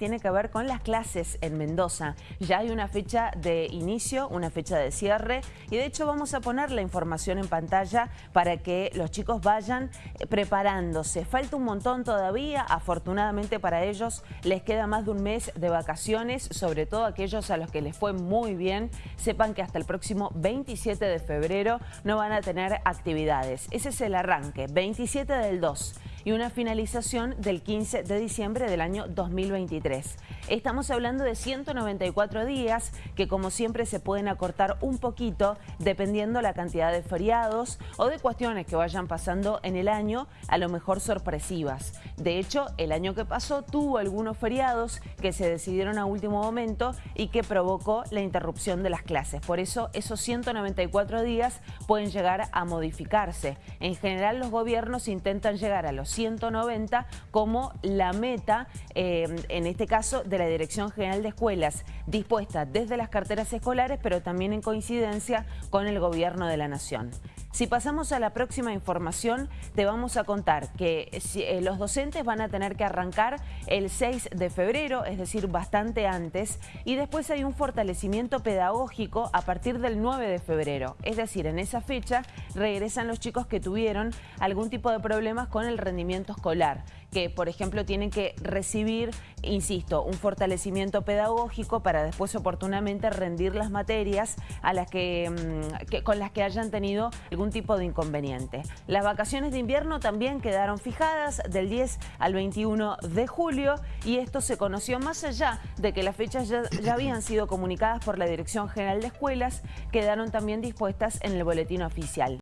tiene que ver con las clases en Mendoza. Ya hay una fecha de inicio, una fecha de cierre y de hecho vamos a poner la información en pantalla para que los chicos vayan eh, preparándose. Falta un montón todavía, afortunadamente para ellos les queda más de un mes de vacaciones, sobre todo aquellos a los que les fue muy bien, sepan que hasta el próximo 27 de febrero no van a tener actividades. Ese es el arranque, 27 del 2 y una finalización del 15 de diciembre del año 2023. Estamos hablando de 194 días que como siempre se pueden acortar un poquito dependiendo la cantidad de feriados o de cuestiones que vayan pasando en el año, a lo mejor sorpresivas. De hecho, el año que pasó tuvo algunos feriados que se decidieron a último momento y que provocó la interrupción de las clases. Por eso esos 194 días pueden llegar a modificarse. En general los gobiernos intentan llegar a los 190 como la meta, eh, en este caso, de la Dirección General de Escuelas, dispuesta desde las carteras escolares, pero también en coincidencia con el Gobierno de la Nación. Si pasamos a la próxima información, te vamos a contar que eh, los docentes van a tener que arrancar el 6 de febrero, es decir, bastante antes, y después hay un fortalecimiento pedagógico a partir del 9 de febrero. Es decir, en esa fecha regresan los chicos que tuvieron algún tipo de problemas con el rendimiento escolar que, por ejemplo, tienen que recibir, insisto, un fortalecimiento pedagógico para después oportunamente rendir las materias a las que, mm, con las que hayan tenido algún tipo de inconveniente. Las vacaciones de invierno también quedaron fijadas del 10 al 21 de julio y esto se conoció más allá de que las fechas ya habían sido comunicadas por la Dirección General de Escuelas, quedaron también dispuestas en el boletín oficial.